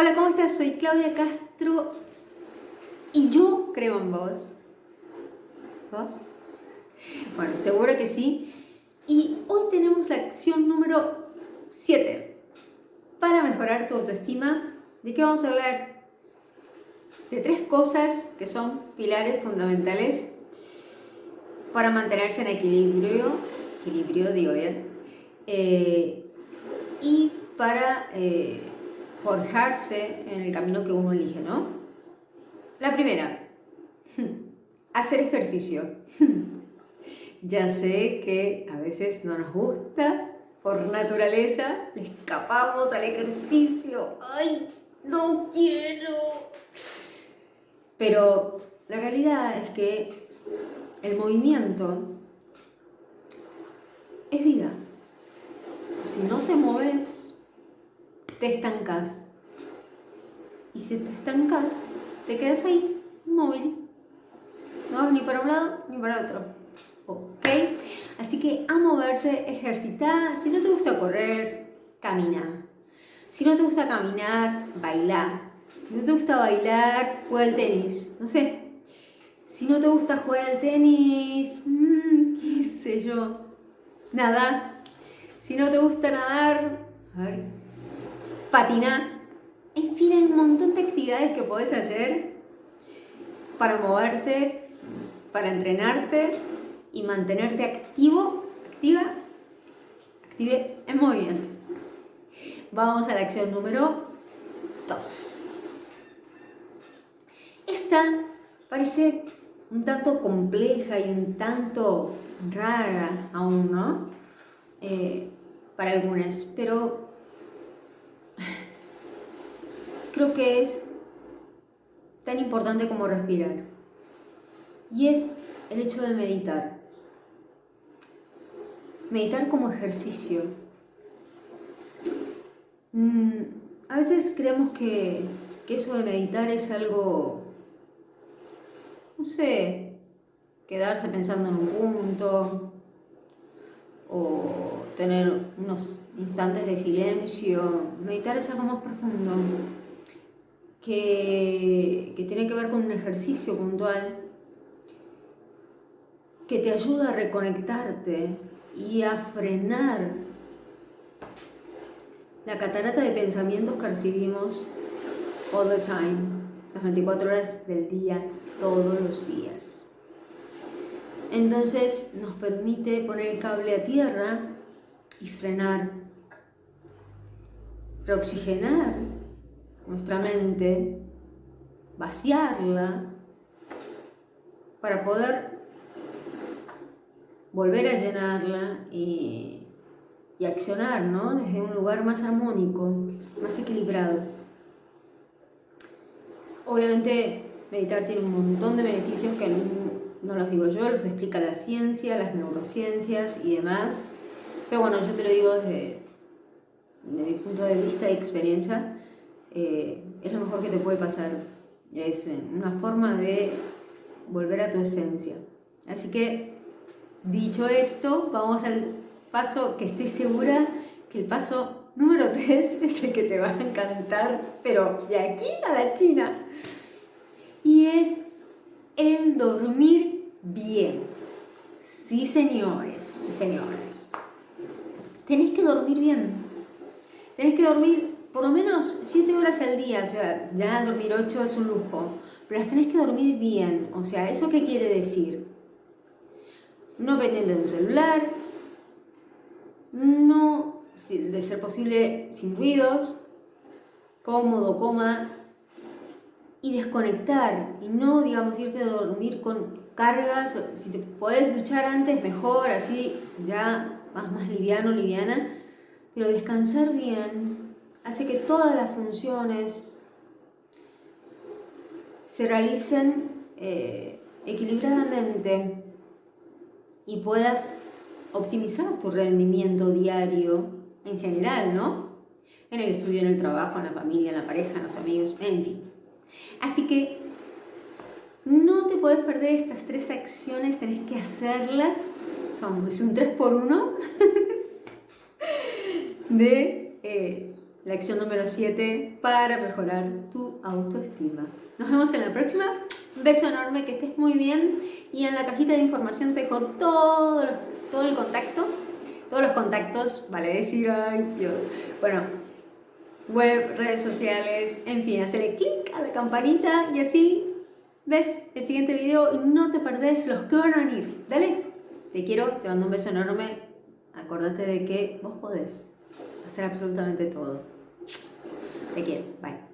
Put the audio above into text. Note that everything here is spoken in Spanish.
Hola, ¿cómo estás? Soy Claudia Castro y yo creo en vos. ¿Vos? Bueno, seguro que sí. Y hoy tenemos la acción número 7 para mejorar tu autoestima. ¿De qué vamos a hablar? De tres cosas que son pilares fundamentales para mantenerse en equilibrio, equilibrio digo bien, eh, y para eh, forjarse en el camino que uno elige, ¿no? La primera, hacer ejercicio. Ya sé que a veces no nos gusta, por naturaleza, le escapamos al ejercicio. ¡Ay, no quiero! Pero la realidad es que el movimiento es vida. Si no te te estancas. Y si te estancas, te quedas ahí, inmóvil. No vas ni para un lado ni para otro. ¿Ok? Así que a moverse, ejercitar. Si no te gusta correr, camina. Si no te gusta caminar, baila. Si no te gusta bailar, juega al tenis. No sé. Si no te gusta jugar al tenis, mmm, qué sé yo. Nada. Si no te gusta nadar, a ver, patinar. En fin, hay un montón de actividades que puedes hacer para moverte, para entrenarte y mantenerte activo, activa, active en movimiento. Vamos a la acción número 2. Esta parece un tanto compleja y un tanto rara aún, ¿no? Eh, para algunas, pero creo que es tan importante como respirar. Y es el hecho de meditar. Meditar como ejercicio. Mm, a veces creemos que, que eso de meditar es algo, no sé, quedarse pensando en un punto o tener unos instantes de silencio. Meditar es algo más profundo que, tiene que ver con un ejercicio puntual que te ayuda a reconectarte y a frenar la catarata de pensamientos que recibimos all the time, las 24 horas del día, todos los días. Entonces nos permite poner el cable a tierra y frenar, reoxigenar nuestra mente, vaciarla para poder volver a llenarla y, accionar ¿no? desde un lugar más armónico, más equilibrado. Obviamente meditar tiene un montón de beneficios que no, los digo yo, los explica la ciencia, las neurociencias y demás. Pero bueno, yo te lo digo desde, desde mi punto de vista y experiencia, eh, es lo mejor que te puede pasar. Es eh, una forma de volver a tu esencia. Así que, dicho esto, vamos al paso que estoy segura que el paso número 3 es el que te va a encantar, pero de aquí a la China. Y es el dormir bien. Sí, señores y señoras. Tenéis que dormir bien. Tenéis que dormir por lo menos 7 horas al día, o sea, ya dormir 8 es un lujo, pero las tenés que dormir bien, o sea, ¿eso qué quiere decir? No pendiente de un celular, no, de ser posible, sin ruidos, cómodo, cómoda, y desconectar, y no, digamos, irte a dormir con cargas, si te puedes duchar antes, mejor, así ya vas más liviano, liviana, pero descansar bien, hace que todas las funciones se realicen eh, equilibradamente y puedas optimizar tu rendimiento diario en general, ¿no? En el estudio, en el trabajo, en la familia, en la pareja, en los amigos, en fin. Así que no te puedes perder estas tres acciones, tenés que hacerlas. Son, es un 3 por 1 de eh, Lección número 7 para mejorar tu autoestima. Nos vemos en la próxima. Un beso enorme, que estés muy bien. Y en la cajita de información te dejo todo, todo el contacto, todos los contactos, vale decir, ay Dios. Bueno, web, redes sociales, en fin, hazle clic a la campanita y así ves el siguiente video y no te perdés los que van a venir. Dale, te quiero, te mando un beso enorme. Acordate de que vos podés hacer absolutamente todo. Te quiero. Bye.